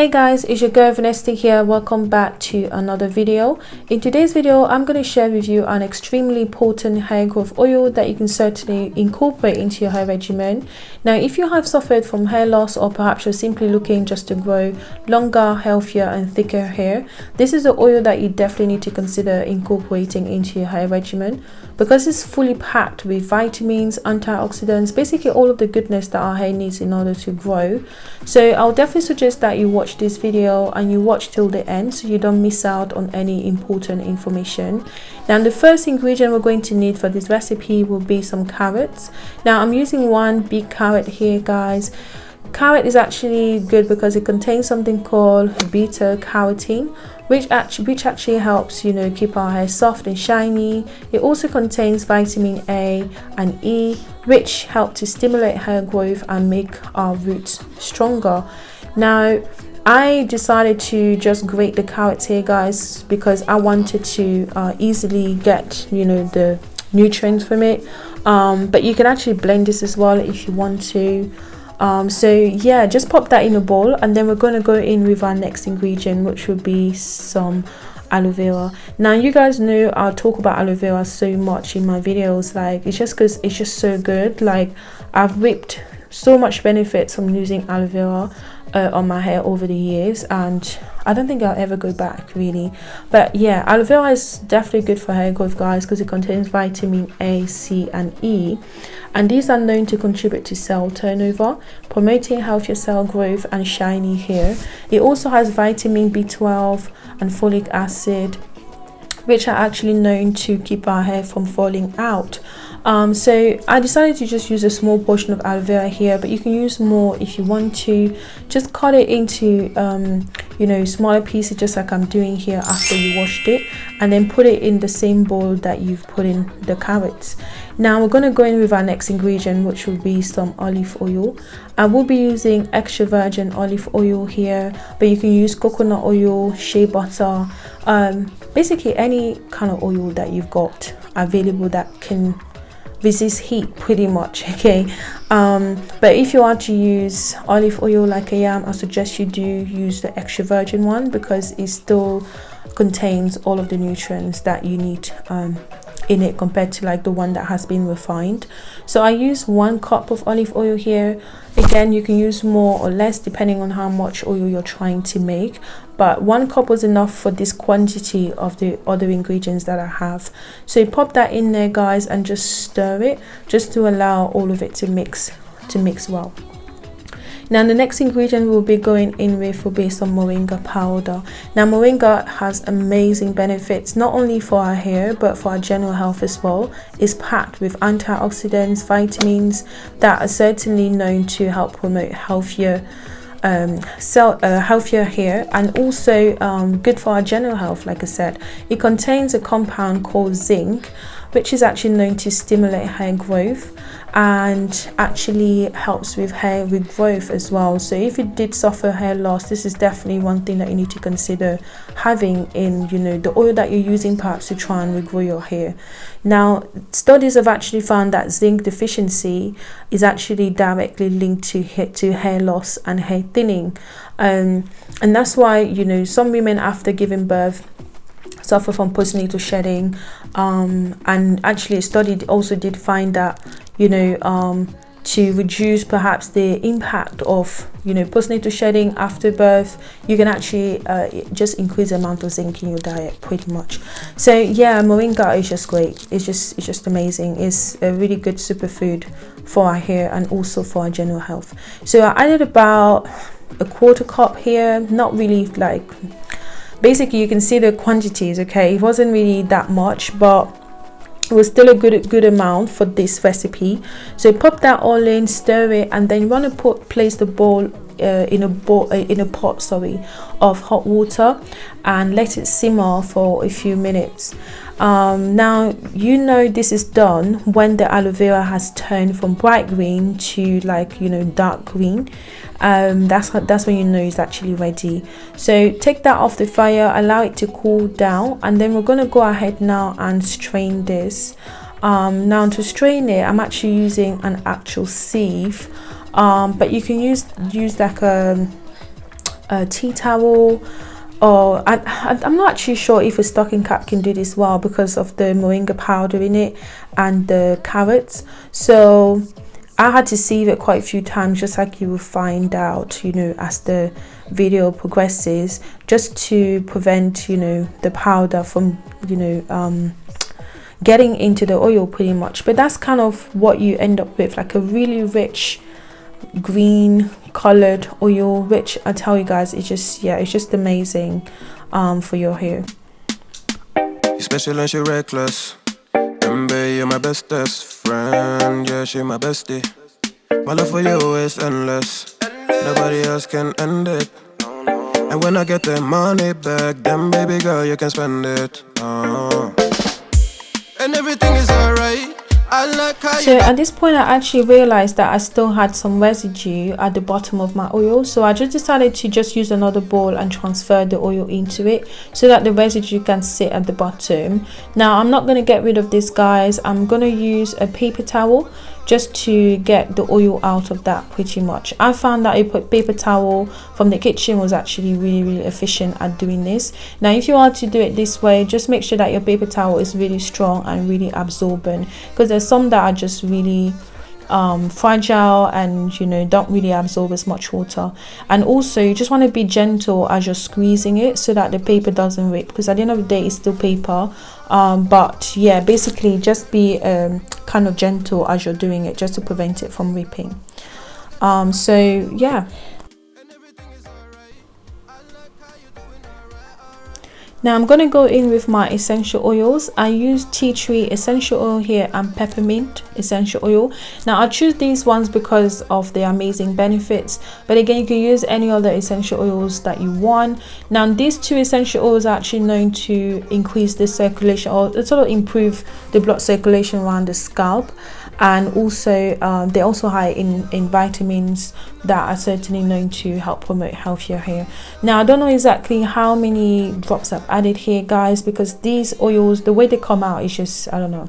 hey guys it's your girl Vanessa here. Welcome back to another video. In today's video i'm going to share with you an extremely potent hair growth oil that you can certainly incorporate into your hair regimen. Now if you have suffered from hair loss or perhaps you're simply looking just to grow longer healthier and thicker hair this is the oil that you definitely need to consider incorporating into your hair regimen because it's fully packed with vitamins antioxidants basically all of the goodness that our hair needs in order to grow. So i'll definitely suggest that you watch this video and you watch till the end so you don't miss out on any important information. Now the first ingredient we're going to need for this recipe will be some carrots. Now i'm using one big carrot here guys carrot is actually good because it contains something called beta carotene which actually which actually helps you know keep our hair soft and shiny. It also contains vitamin a and e which help to stimulate hair growth and make our roots stronger. Now I decided to just grate the carrots here guys because I wanted to uh, easily get you know the nutrients from it. Um, but you can actually blend this as well if you want to um, so yeah just pop that in a bowl and then we're going to go in with our next ingredient which will be some aloe vera. Now you guys know i talk about aloe vera so much in my videos like it's just because it's just so good. Like i've reaped so much benefits from using aloe vera uh, on my hair over the years and I don't think I'll ever go back really. But yeah aloe vera is definitely good for hair growth guys because it contains vitamin A C and E. And these are known to contribute to cell turnover promoting healthier cell growth and shiny hair. It also has vitamin B12 and folic acid which are actually known to keep our hair from falling out. Um, so I decided to just use a small portion of aloe vera here but you can use more if you want to. Just cut it into um, you know smaller pieces just like I'm doing here after you washed it and then put it in the same bowl that you've put in the carrots now we're going to go in with our next ingredient which will be some olive oil. I will be using extra virgin olive oil here but you can use coconut oil shea butter um, basically any kind of oil that you've got available that can resist heat pretty much okay? Um, but if you want to use olive oil like I am I suggest you do use the extra virgin one because it still contains all of the nutrients that you need um, in it compared to like the one that has been refined. So i use one cup of olive oil here. Again you can use more or less depending on how much oil you're trying to make but one cup was enough for this quantity of the other ingredients that i have. So you pop that in there guys and just stir it just to allow all of it to mix to mix well now the next ingredient we'll be going in with will be some moringa powder. Now moringa has amazing benefits not only for our hair but for our general health as well. It's packed with antioxidants, vitamins that are certainly known to help promote healthier um, uh, healthier hair and also um, good for our general health like I said. It contains a compound called zinc which is actually known to stimulate hair growth and actually helps with hair regrowth as well. So if you did suffer hair loss this is definitely one thing that you need to consider having in you know the oil that you're using perhaps to try and regrow your hair. Now studies have actually found that zinc deficiency is actually directly linked to to hair loss and hair thinning. Um, and that's why you know some women after giving birth suffer from postnatal shedding um, and actually a study also did find that you know um, to reduce perhaps the impact of you know postnatal shedding after birth you can actually uh, just increase the amount of zinc in your diet pretty much. So yeah moringa is just great. It's just it's just amazing. It's a really good superfood for our hair and also for our general health. So i added about a quarter cup here not really like basically you can see the quantities okay? It wasn't really that much but it was still a good good amount for this recipe. So pop that all in stir it and then you want to put place the bowl uh, in a bowl uh, in a pot sorry of hot water and let it simmer for a few minutes um, now you know this is done when the aloe vera has turned from bright green to like you know dark green. Um, that's that's when you know it's actually ready. So take that off the fire allow it to cool down and then we're to go ahead now and strain this. Um, now to strain it I'm actually using an actual sieve. Um, but you can use use like a a tea towel or I, I'm not actually sure if a stocking cap can do this well because of the moringa powder in it and the carrots. So I had to sieve it quite a few times just like you will find out you know as the video progresses just to prevent you know the powder from you know um, getting into the oil pretty much. But that's kind of what you end up with like a really rich green colored oil which i tell you guys it's just yeah it's just amazing um for your hair. Special and she reckless. Mbe, you're my bestest friend. Yeah she my bestie. My love for you is endless. Nobody else can end it. And when i get the money back then baby girl you can spend it. Uh. and everything is alright so at this point I actually realized that I still had some residue at the bottom of my oil. So I just decided to just use another bowl and transfer the oil into it so that the residue can sit at the bottom. Now I'm not going to get rid of this guys. I'm going to use a paper towel just to get the oil out of that pretty much. I found that a paper towel from the kitchen was actually really really efficient at doing this. Now if you want to do it this way just make sure that your paper towel is really strong and really absorbent because there's some that are just really um, fragile and you know don't really absorb as much water. And also you just want to be gentle as you're squeezing it so that the paper doesn't rip because at the end of the day it's still paper um, but yeah basically just be um, kind of gentle as you're doing it just to prevent it from ripping. Um, so yeah now i'm going to go in with my essential oils. I use tea tree essential oil here and peppermint essential oil. Now i choose these ones because of their amazing benefits but again you can use any other essential oils that you want. Now these two essential oils are actually known to increase the circulation or sort of improve the blood circulation around the scalp and also um, they're also high in in vitamins that are certainly known to help promote healthier hair. Now i don't know exactly how many drops i've added here guys because these oils the way they come out is just i don't know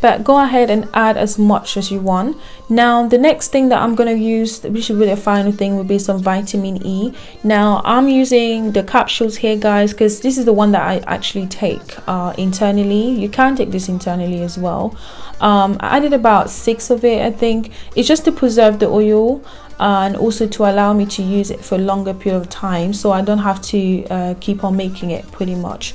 but go ahead and add as much as you want. Now the next thing that i'm going to use which is really a final thing would be some vitamin e. Now i'm using the capsules here guys because this is the one that i actually take uh, internally. You can take this internally as well. Um, i added about six of it i think. It's just to preserve the oil uh, and also to allow me to use it for a longer period of time so i don't have to uh, keep on making it pretty much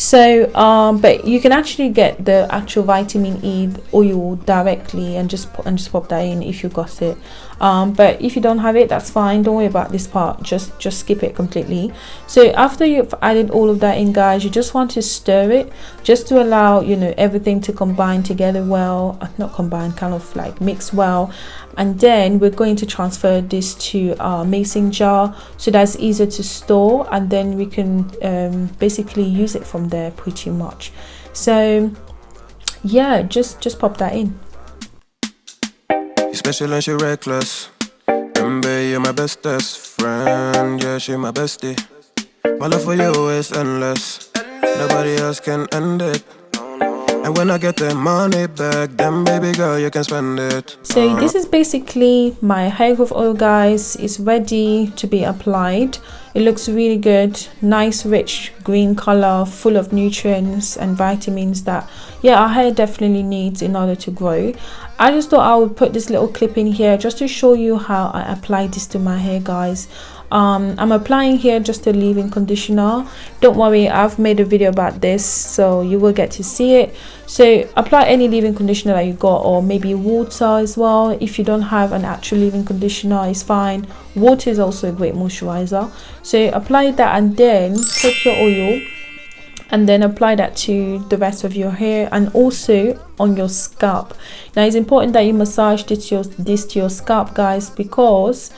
so um, but you can actually get the actual vitamin e oil directly and just and just pop that in if you've got it um, but if you don't have it that's fine. Don't worry about this part. Just just skip it completely. So after you've added all of that in guys you just want to stir it just to allow you know everything to combine together well. Uh, not combine kind of like mix well. And then we're going to transfer this to our mason jar. So that's easier to store. And then we can um, basically use it from there pretty much. So yeah just just pop that in special and she reckless Mbe, you're my bestest friend yeah she my bestie my love for you is endless nobody else can end it and when I get the money back, then baby girl, you can spend it. So uh-huh. this is basically my hair growth oil, guys. It's ready to be applied. It looks really good. Nice, rich green color, full of nutrients and vitamins that, yeah, our hair definitely needs in order to grow. I just thought I would put this little clip in here just to show you how I apply this to my hair, guys. Um, i'm applying here just a leave-in conditioner. Don't worry i've made a video about this so you will get to see it. So apply any leave-in conditioner that you got or maybe water as well. If you don't have an actual leave-in conditioner it's fine. Water is also a great moisturizer. So apply that and then take your oil and then apply that to the rest of your hair and also on your scalp. Now it's important that you massage this to your, this to your scalp guys because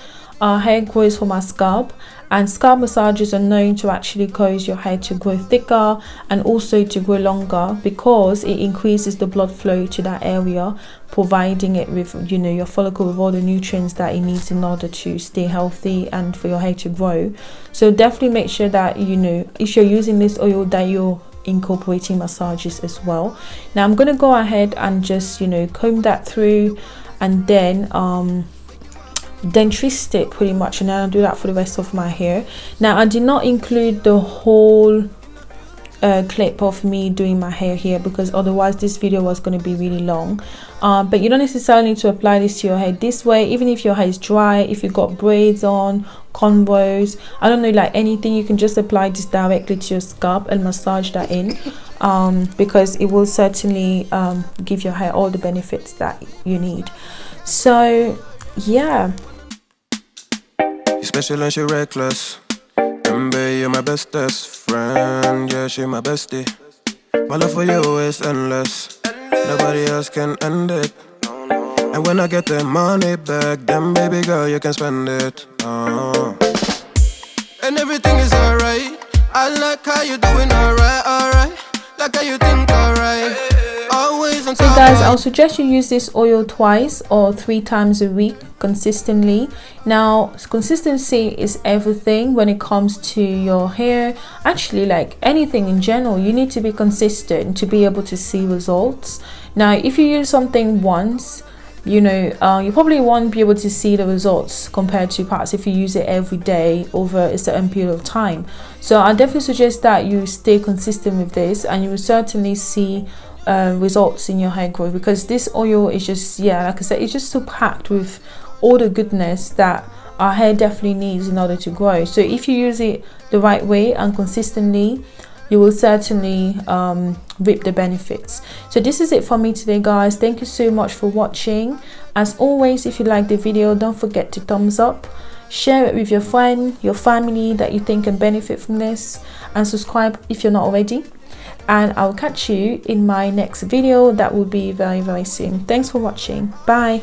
our hair grows from our scalp and scalp massages are known to actually cause your hair to grow thicker and also to grow longer because it increases the blood flow to that area providing it with you know your follicle with all the nutrients that it needs in order to stay healthy and for your hair to grow. So definitely make sure that you know if you're using this oil that you're incorporating massages as well. Now i'm going to go ahead and just you know comb that through and then um dentrist it pretty much and I'll do that for the rest of my hair. Now I did not include the whole uh, clip of me doing my hair here because otherwise this video was going to be really long. Um, but you don't necessarily need to apply this to your hair this way. Even if your hair is dry if you've got braids on cornrows I don't know like anything you can just apply this directly to your scalp and massage that in um, because it will certainly um, give your hair all the benefits that you need. So yeah special and she reckless Remember you're my bestest friend, yeah, she my bestie. My love for you is endless. Nobody else can end it. And when I get the money back, then baby girl, you can spend it. Uh. And everything is alright. I like how you doing alright, alright. Like how you think alright. So guys, I'll suggest you use this oil twice or three times a week consistently. Now, consistency is everything when it comes to your hair. Actually, like anything in general, you need to be consistent to be able to see results. Now, if you use something once, you know uh, you probably won't be able to see the results compared to perhaps if you use it every day over a certain period of time so i definitely suggest that you stay consistent with this and you will certainly see uh, results in your hair growth because this oil is just yeah like I said it's just so packed with all the goodness that our hair definitely needs in order to grow. So if you use it the right way and consistently you will certainly um, reap the benefits. So this is it for me today guys. Thank you so much for watching. As always if you like the video don't forget to thumbs up. Share it with your friend your family that you think can benefit from this. And subscribe if you're not already and I'll catch you in my next video. That will be very very soon. Thanks for watching. Bye